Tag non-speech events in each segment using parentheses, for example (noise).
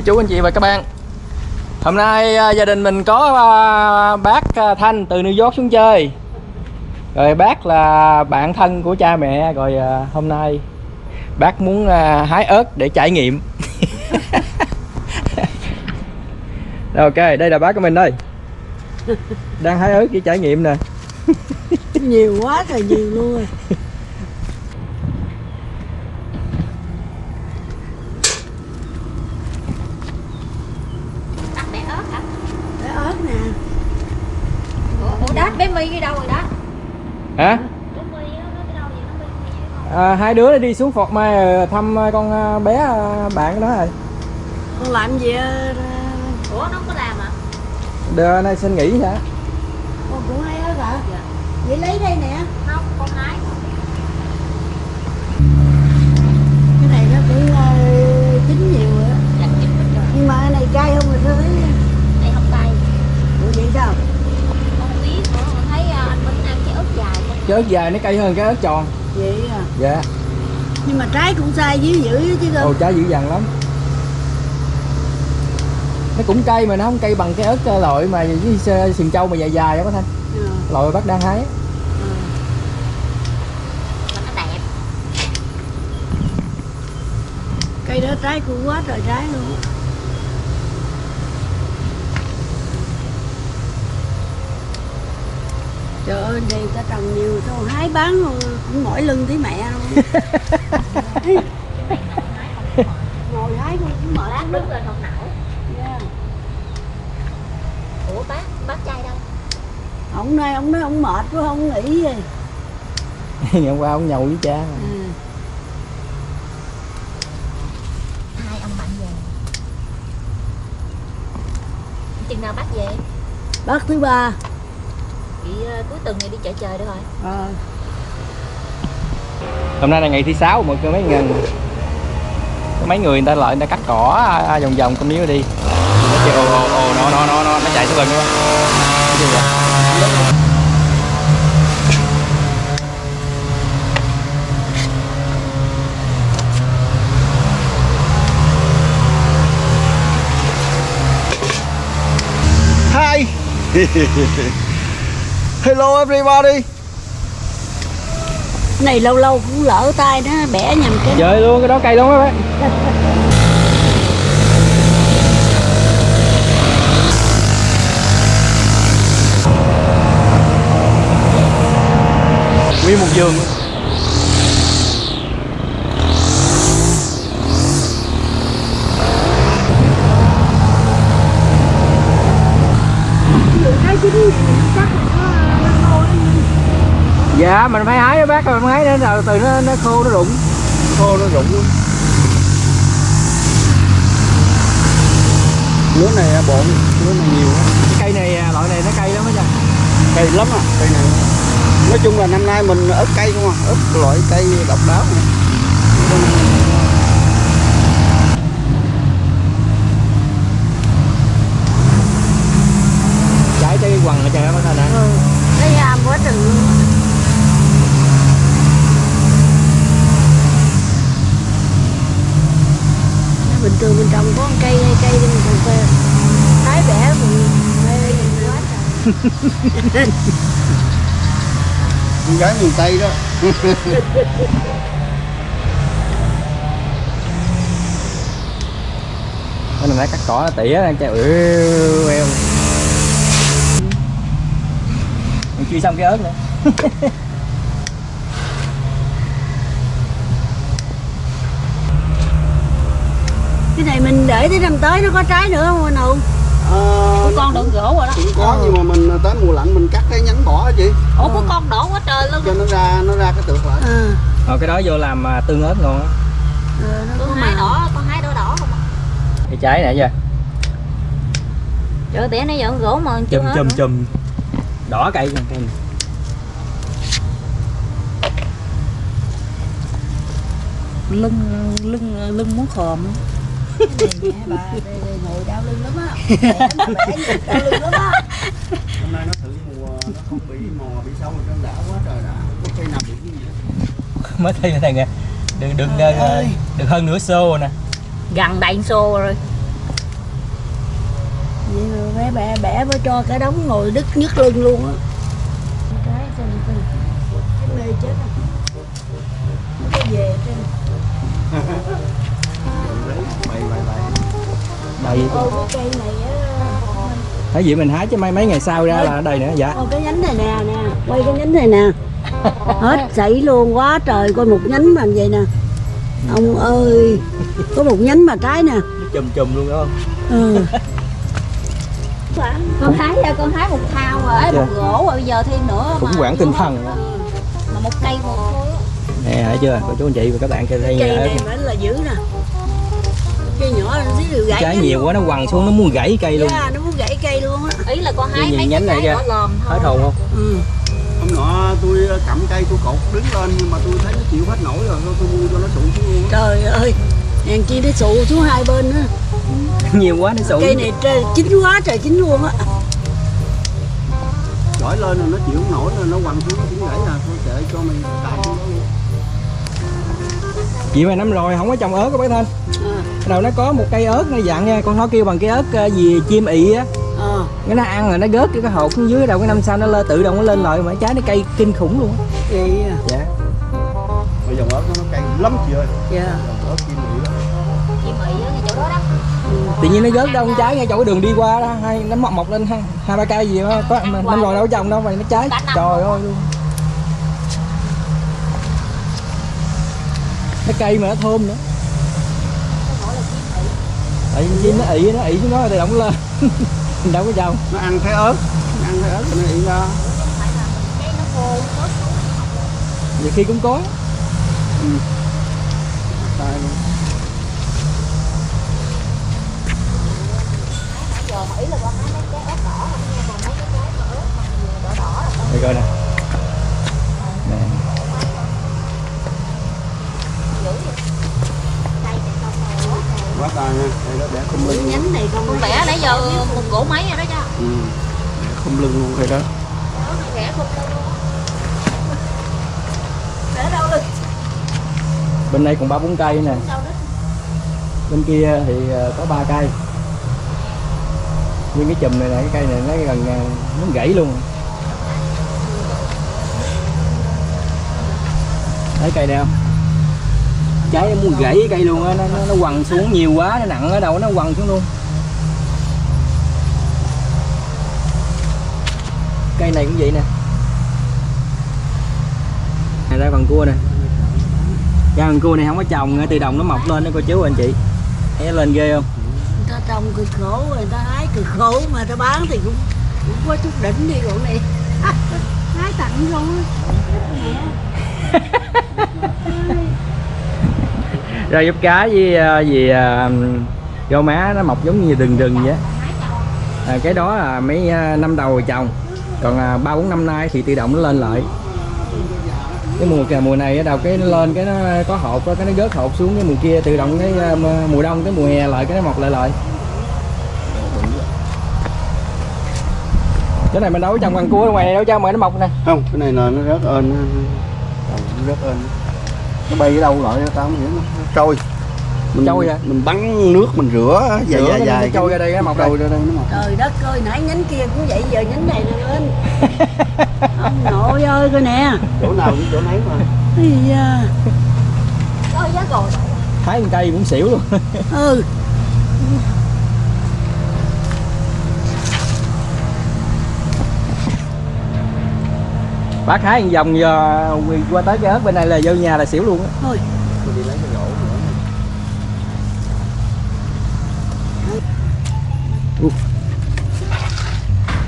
cô chú, anh chị và các bạn. Hôm nay à, gia đình mình có à, bác à, Thanh từ New York xuống chơi. Rồi bác là bạn thân của cha mẹ, rồi hôm nay bác muốn hái ớt để trải nghiệm. (laughs) Ok, đây là bác của mình đây. Đang hái ớt để trải nghiệm nè. Nhiều quá trời, nhiều luôn rồi Đặt bé ớt hả? Để ớt nè Ủa, ủa đó, bé My đi đâu rồi đó? hả? À, hai đứa đi xuống Phọt Mai ờ, thăm ờ, con ờ, bé bạn nó rồi. Con làm gì Ủa, nó không có làm à? Đưa nay xin nghỉ hả? Con cũng hay ớt hả Dạ. vậy lấy đây nè. Không, con hái cái này nó cũng chín nhiều đó. Dạ, hết rồi. Nhưng mà cái này cay không rồi thôi Đây không tay ủa vậy sao Con không biết nữa, con thấy à, anh Minh ăn cái ớt dài con cái ớt dài nó cay hơn cái ớt tròn. Vậy à dạ. Nhưng mà trái cũng sai dữ dữ chứ ồ không trái dữ dằn lắm. Nó cũng cay mà nó không cay bằng cái ớt ờ, loại mà với sườn trâu mà dài dài đó có thanh. Ờ, loại bác đang hái. Mà nó đẹp. Cây đó trái cũng quá trời trái luôn trời ơi đây ta trồng nhiều tao hái bán cũng mỏi lưng tí mẹ luôn (laughs) ngồi hái cũng mệt Lát lắm đứng lên không nổi Dạ. Ủa bác, bác trai đâu? ông này ông nói ông mệt quá không nghỉ gì (laughs) ngày hôm qua ông nhậu với cha à. Hai ông bạn về Chừng nào bác về? bác thứ ba cuối tuần này đi chợ trời được rồi ờ. Hôm nay là ngày thứ sáu mọi người mấy ngần có mấy người người ta lại người ta cắt cỏ à, vòng vòng con miếu đi. Nó kêu ồ ồ ồ nó nó nó nó nó chạy xuống gần luôn Hi Hello everybody. Này lâu lâu cũng lỡ tay nó bẻ nhầm cái Chơi luôn cái đó cây luôn á bác Nguyên một vườn luôn. cái chín chắc là nó nó khô lắm Dạ mình phải hái á đến rồi từ nó nó khô nó rụng khô nó rụng luôn lúa này bộn lúa này nhiều á. cây này à, loại này nó cây lắm á cha cây lắm à cây này nói chung là năm nay mình ớt cây không à ớt loại cây độc đáo này. trái trái quằn ở trời bác nè ừ cái am quá trời luôn bình thường mình trồng có một cây hai cây thì mình trồng cây trái bẻ mình mê quá trời con gái miền tây đó. Cái này nãy cắt cỏ nó tỉa đang chạy êu eo. Mình chưa xong cái ớt nữa. Cái này mình để tới năm tới nó có trái nữa không anh Hùng à, Con đựng gỗ rồi đó. Cũng có nhưng mà mình tới mùa lạnh mình cắt cái nhánh bỏ hả chị. Ủa có con đổ quá trời luôn cho nó ra nó ra cái tược lại à, Ờ, cái đó vô làm à, tương ớt ngon á. Ờ, nó có Con màu đỏ, con hái đỏ đỏ không à cái trái này chưa Trời ơi, bẻ nãy giờ gỗ mà chưa chùm chùm chùm. Đỏ cây cây này. lưng lưng lưng muốn khòm Bà đây, ngồi đau lưng lắm á đau lưng lắm á hôm nay nó thử mùa nó không bị mò bị sâu ở trong đã quá trời đã không có cây nào bị cái gì hết. mới thấy này nè đừng đừng ơi. được hơn nửa xô nè Gần đầy xô rồi bẻ bẻ bẻ mới cho cả đống ngồi đứt nhức lưng luôn á cái cái mê chết à nó về này á thấy gì mình hái chứ mấy mấy ngày sau ra là ở đây nữa dạ. Ô cái nhánh này nè nè quay cái nhánh này nè. (laughs) Hết sảy luôn quá trời coi một nhánh mà vậy nè. Ông ơi có một nhánh mà trái nè. Chùm chùm luôn đó. Ừ. con hái ra con hái một thao rồi ấy, một Dạ. gỗ rồi bây giờ thêm nữa mà hoảng tinh thần. mà một cây một thôi á. nè thấy chưa? Cô chú anh chị và các bạn kia đây cây này phải là dữ nè cây nhỏ nó đều gãy trái nhiều luôn. quá nó quằn xuống nó muốn gãy cây luôn. Dạ, nó muốn gãy cây luôn á. Ý là con hái mấy nhánh cái này thôi. Hết hồn không? Ừ. hôm nọ tôi cầm cây tôi cột đứng lên nhưng mà tôi thấy nó chịu hết nổi rồi tôi mua cho nó sụn xuống luôn á. trời ơi hèn chi nó sụ xuống hai bên nữa (laughs) nhiều quá nó sụn cây này trời, chín quá trời chín luôn á. Chổi lên rồi nó chịu không nổi rồi nó quằn xuống nó cũng gãy à. Thôi kệ cho mày tại chị mà năm rồi không có trồng ớt các bác thanh đầu nó có một cây ớt nó dặn nha con nó kêu bằng cái ớt ờ, gì chim ị á. À. cái nó ăn rồi nó gớt cái cái hột xuống dưới đầu cái năm sau nó lên tự động nó lên lại mà trái nó cây kinh khủng luôn á. vậy à. dạ. Mà dòng ớt nó cay lắm chị ơi. Dạ. Ớt mỹ đó chị mị ở ngay chỗ đó đó. Tự nhiên nó gớt đâu con trái ngay chỗ cái đường đi qua đó hay nó mọc mọc lên hai, hai ba cây gì đó có năm rồi đâu có trồng đâu mà nó trái. Trời ơi luôn. Cái cây mà nó thơm nữa vì chim nó ị nó ị xuống đó thì động lên. (laughs) Mình đâu có trồng nó ăn thấy ớt nó ăn thấy ớt thì nó ị ra nó nó nhiều khi cũng có. Tay luôn nãy giờ mà ý là con hái mấy cái ớt đỏ không nha còn mấy cái trái mà ớt mà nhiều đỏ đỏ là đây coi nè nè dữ vậy cây này không mà quá trời quá tay nha đây đó để không cái lưng nhánh này con con vẽ nãy giờ một gỗ mấy rồi đó cha ừ. không lưng luôn đây đó. Không đâu luôn. Để đâu bên đây còn ba bốn cây nè. Bên kia thì ờ, có ba cây. Nhưng cái chùm này nè cái cây này nó gần ờ, nó gãy luôn. Thấy cây này không? Trái nó muốn gãy cây luôn á nó, nó, nó quằn xuống nhiều quá nó nặng ở đầu nó quằn xuống luôn cây này cũng vậy nè. Này ra bằng cua nè. Ra bằng cua này không có trồng tự động nó mọc lên đó cô chú anh chị. Thấy nó lên ghê không? Người ta trồng cực khổ người ta hái cực khổ mà ta bán thì cũng cũng có chút đỉnh đi còn này. (laughs) Hái tặng (laughs) rồi rau diếp cá với ờ, gì rau má nó mọc giống như rừng rừng vậy à, cái đó là mấy ờ, năm đầu trồng còn à, ba bốn năm nay thì tự động nó lên lại. Cái mùa kìa mùa này đầu cái nó lên cái nó có hột cái nó gớt hột xuống cái mùa kia, tự động cái à, mùa đông cái mùa hè lại, cái nó mọc lại lại. Cái này mình đấu trong bằng cua ngoài này đâu cho mà nó mọc nè. Không, cái này là nó rớt ơn nó rớt ơn nó bay ở đâu lại tao không hiểu nó trôi mình, Trôi hả? mình bắn nước mình rửa dài Rửa dài cái dài trôi ra đây, nó mọc đây. trôi ra đây nó mọc trời đất ơi nãy nhánh kia cũng vậy giờ nhánh này nè lên (laughs) ông nội ơi coi nè. Chỗ nào cũng chỗ nấy mà. Ây da. có giá rồi thái một cây cũng xỉu luôn. (laughs) Ừ. Bác hái một vòng giờ qua tới cái ớt bên này là vô nhà là xỉu luôn á. Thôi. Tôi đi lấy cái gỗ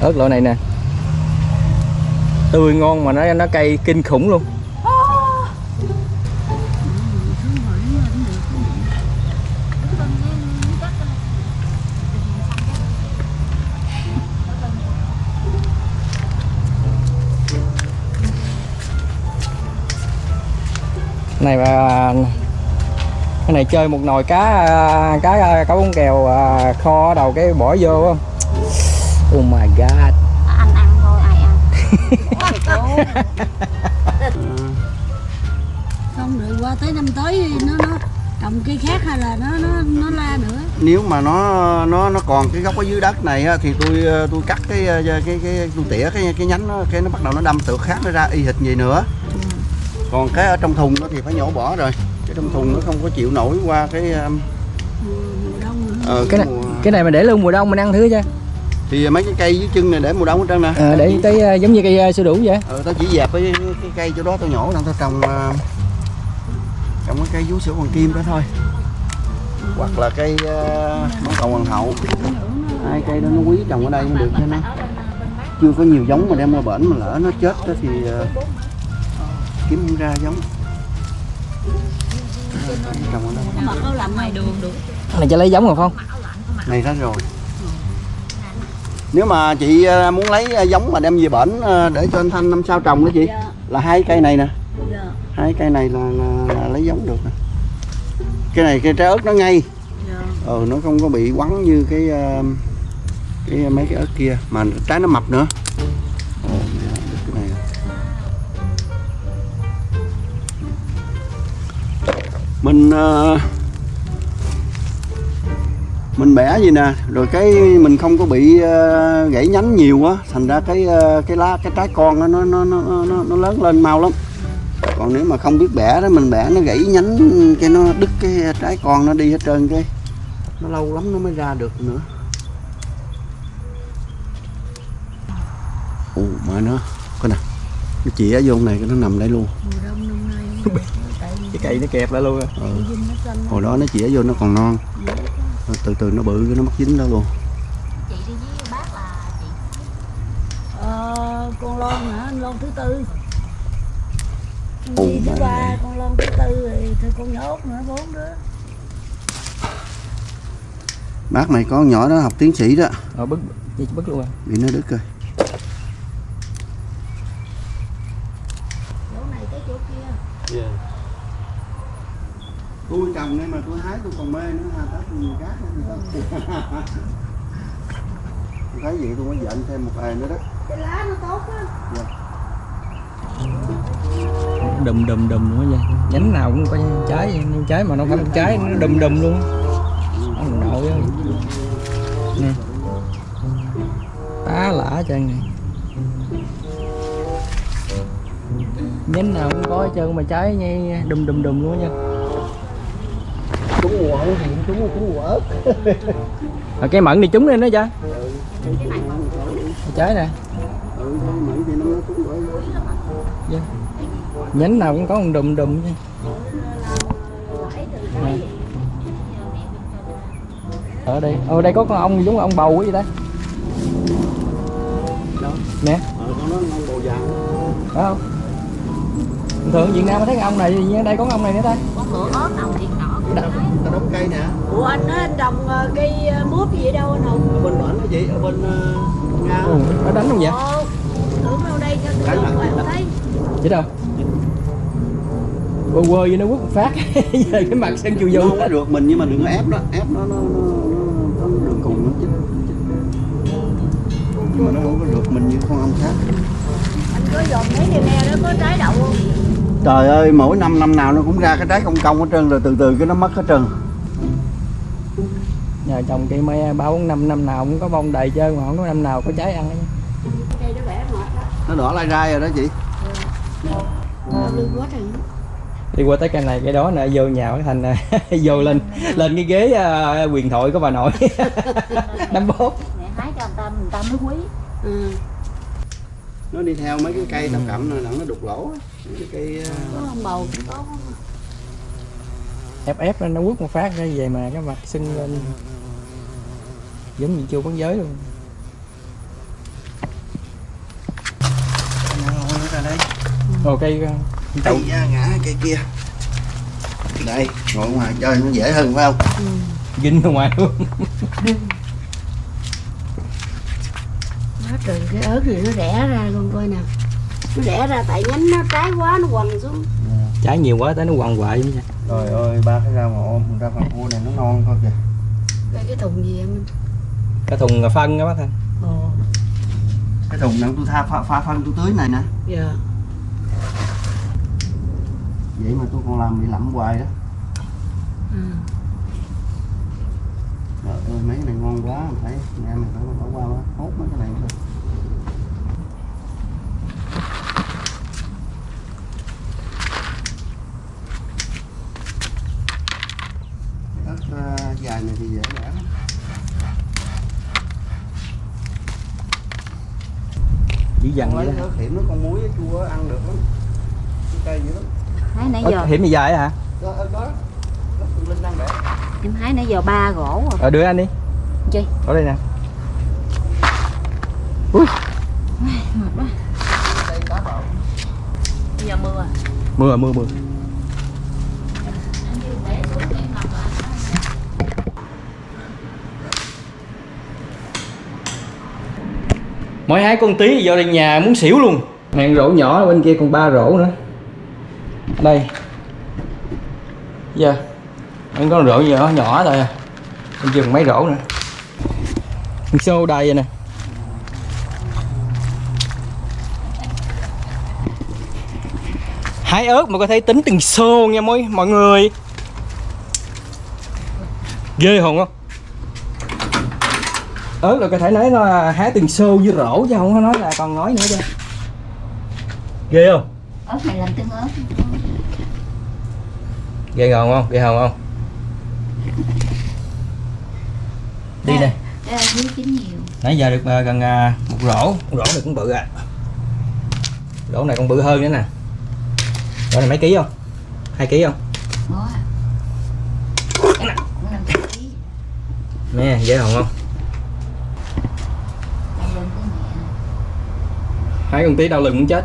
ớt loại này nè. Tươi ngon mà nó nó cây kinh khủng luôn. Này mà cái này chơi một nồi cá à, cá à, cá bún kèo à, kho đầu cái bỏ vô không? Oh my god. Anh ăn thôi ai ăn? (laughs) Không rồi qua tới năm tới nó nó trồng cây khác hay là nó nó nó la nữa. Nếu mà nó nó nó còn cái gốc ở dưới đất này á, thì tôi tôi cắt cái cái cái, cái tôi tỉa cái cái nhánh nó cái nó bắt đầu nó đâm tược khác nó ra y hệt gì nữa. Còn cái ở trong thùng nó thì phải nhổ bỏ rồi. Cái trong thùng nó không có chịu nổi qua cái mùa, đông nữa. ờ, cái này mùa- cái này mà để luôn mùa đông mình ăn thử chứ thì mấy cái cây dưới chân này để mùa đông hết trơn nè. À, để tới ờ, giống như cây ờ, sữa đủ vậy? Ờ, tao chỉ dẹp cái, cái cây chỗ đó tao nhổ rằng tao trồng ờ, trồng cái cây vú sữa hoàng kim đó thôi. Hoặc là cây uh, món cầu hoàng hậu. Hai cây đó nó quý trồng ở đây mới được cho nó. Chưa có nhiều giống mà đem qua bển mà lỡ nó chết đó thì ờ, kiếm không ra giống. Trồng ở đây. Mà có làm ngoài đường được. Này cho lấy giống rồi không? Này ra rồi nếu mà chị ờ, muốn lấy ờ, giống mà đem về bển ờ, để cho anh Thanh năm sau trồng đó chị dạ. là hai cây này nè. Dạ. Hai cây này là, là, là lấy giống được nè. Cái này cây trái ớt nó ngay. Dạ. Ờ nó không có bị quắn như cái cái mấy cái ớt kia mà trái nó mập nữa. Ồ cái này mình ờ, mình bẻ gì nè rồi cái mình không có bị ờ, gãy nhánh nhiều á thành ra cái ờ, cái lá cái trái con nó nó nó nó nó, nó lớn lên mau lắm. Còn nếu mà không biết bẻ đó mình bẻ nó gãy nhánh cái nó đứt cái trái con nó đi hết trơn cái. Nó lâu lắm nó mới ra được nữa. Ồ mà nó coi nè cái chĩa vô này cái nó nằm đây luôn. (laughs) Cái cây nó kẹp lại luôn ừ. nó xanh hồi đó nó chĩa vô nó còn non. Rồi từ từ nó bự cái nó mất dính đó luôn. Chị đi với bác là chị. Ờ, con lon hả? Anh lon thứ tư. Con gì thứ ba con lon thứ tư rồi thôi con nhỏ út nữa bốn đứa. Bác này có nhỏ đó học tiến sĩ đó. Ờ bứt chị bứt luôn à? Bị nó đứt rồi chỗ này tới chỗ kia tôi trồng nên mà tôi hái tôi còn mê nữa ha tết nhiều cá (laughs) tôi thấy vậy tôi mới dặn thêm một bài nữa đó. Cái lá nó tốt á? Đùm đùm đùm luôn á vậy nhánh nào cũng có trái nhưng trái mà nó không có trái nó đùm đùm luôn ông nội ơi nè. Tá lả chân này. Nhánh nào cũng có hết trơn mà trái nghe đùm đùm đùm luôn á nha trúng mùa không thì trúng trúng mùa ớt. (laughs) À, cái mận này trúng lên đó cha. Cái này mà trái nè ừ thì Dạ. nhánh nào cũng có một đùm đùm nha Nè. ở đây. Ở đây có con ong giống ong bầu vậy ta. Đó. Nè. Ờ con nó non bồ vàng phải không Thường thường Việt Nam thấy cái ong này thì ở đây có ong này nữa ta. Có cửa ớt nọ ta ta đóng cây nè. Ủa anh á anh trồng ờ, cây ờ, mướp gì đâu anh không ở bên bển cái gì ở bên ờ, nga. Ừ, nó đánh không vậy? Ồ, tưởng đâu đây cho tôi không thấy. Chứ đâu? Quơ quơ với nó quất phát. (laughs) Về cái mặt sân chù nó dù không có được mình nhưng mà đừng có ép nó ép nó nó nó, nó, nó đường cùng nó chích nhưng mà nó không có được mình như con ong khác. Anh có dòm mấy cây me đó có trái đậu không trời ơi mỗi năm năm nào nó cũng ra cái trái công công hết trơn rồi từ từ cái nó mất hết trơn. Nhờ trồng cây me ba bốn năm năm nào cũng có bông đầy trơn mà không có năm nào có trái ăn. Hết. cây nó bẻ mệt đó nó đỏ lai rai rồi đó chị. Trời đi qua tới cây này cái đó nè vô nhào cái thành (laughs) vô lên lên cái ghế à, quyền thoại của bà nội. (laughs) Đấm bóp mẹ hái cho người ta người ta mới quý. Ừ. nó đi theo mấy cái cây tầm cẩm nó đục lỗ. á. Cái cây có ông bầu cũng có ép ép nó quất một phát ra về mà cái mặt sưng lên. Giống như chưa bán giới luôn. Nó ra đây. Ồ cây da, ngã cây kia. Đây ngồi ngoài chơi nó dễ hơn phải không? Ginh ra ngoài luôn. Quá trời cái ớt này nó rẽ ra luôn coi nè nó rẽ ra tại nhánh nó trái quá nó quằn xuống. Trái nhiều quá tới nó quằn quại vậy trời ơi ba cái rau mà ôm ra phần cua này nó non thôi kìa. Cái cái thùng gì em? Cái thùng phân đó bác thanh. Ồ cái thùng này tôi tha pha, pha phân tôi tưới này nè. Dạ. Vậy mà tôi còn làm bị lậm hoài đó. Trời ơi mấy cái này ngon quá phải nghe mình phải bỏ qua quá hốt mấy cái này thôi ớt ờ, dài này thì dễ dàng lắm. chỉ dằn vậy đó hiểm nó con muối chua ăn được lắm. Cái cây dữ lắm hái nãy giờ hiểm gì dài hả? Đó đó linh đang để em hái nãy giờ ba gỗ rồi ờ đưa anh đi. Chi? Ở đây nè. Ui, mệt quá đây cá bầu bây giờ mưa à? Mưa mưa mưa mỗi hái con tí vô đây nhà muốn xỉu luôn. Hàng rổ nhỏ bên kia còn ba rổ nữa. Đây. Giờ anh có rổ nhỏ nhỏ thôi à. bên kia còn mấy rổ nữa. Xô đầy vậy nè. Hái ớt mà có thể tính từng xô nha mọi mọi người. Ghê hồn không ớt là có thể nói nó là hái từng xô với rổ chứ không có nói là còn nói nữa chứ. Ghê không? Ớt này làm tương ớt. Ghê hồn không? Ghê hồn không? Đi nè. nãy giờ được ờ, gần ờ, một rổ. Một rổ này cũng bự à. Rổ này còn bự hơn nữa nè. Rổ này mấy ký không? Hai ký không? À. nè dễ hồn không Đau lưng tới mẹ hai con tí đau lưng muốn chết.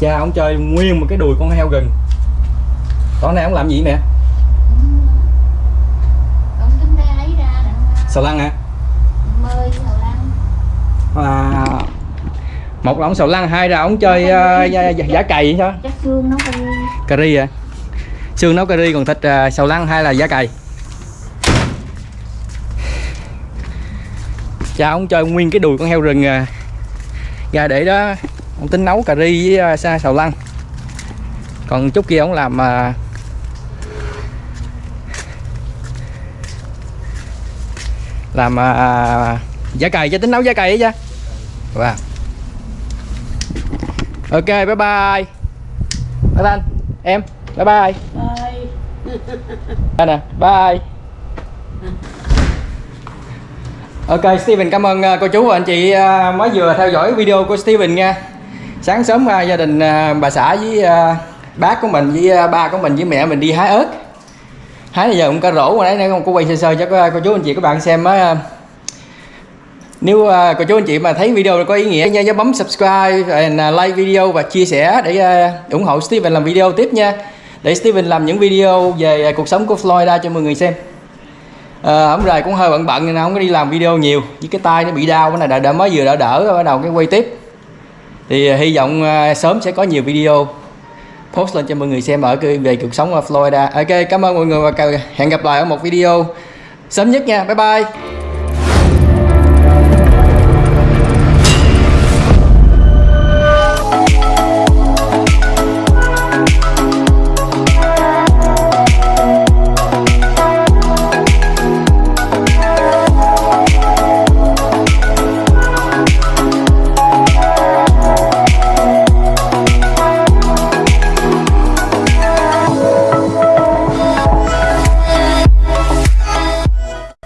Cha ông chơi nguyên một cái đùi con heo rừng tối nay ông làm gì đặng sầu lăng hả à, một là ông sầu lăng hai là ông chơi uh, giả, giả, cày sao? Chắc xương vui cà ri. À xương nấu cà ri còn thịt uh, sầu lăng hay là giả cày. Cha ông chơi nguyên cái đùi con heo rừng à, ra để đó ông tính nấu cà ri với uh, sa sầu lăng. Còn chút kia ông làm uh, làm uh, giả cày chứ tính nấu giả cày ấy chứ. Wow. ok bye bye. Bye anh. Em bye bye. Bye. Nè bye Ok Steven cảm ơn à, cô chú và anh chị à, mới vừa theo dõi video của Steven nha. Sáng sớm à, gia đình bà xã với bác của mình với ba của mình với mẹ mình đi hái ớt. Hái bây giờ cũng cả rổ rồi đấy, cô quay sơ sơ cho cô, cô chú anh chị các bạn xem á. Nếu cô chú anh chị mà thấy video có ý nghĩa nha nhớ bấm subscribe and like video và chia sẻ để ủng hộ Steven làm video tiếp nha. Để Steven làm những video về cuộc sống của Florida cho mọi người xem à, ổng rời cũng hơi bận bận nên không có đi làm video nhiều. Với cái tay nó bị đau cái này đã, đã mới vừa đã đỡ rồi bắt đầu cái quay tiếp. Thì uh, hy vọng uh, sớm sẽ có nhiều video post lên cho mọi người xem ở cái- về cuộc sống ở Florida. Ok cảm ơn mọi người và hẹn gặp lại ở một video sớm nhất nha. Bye bye.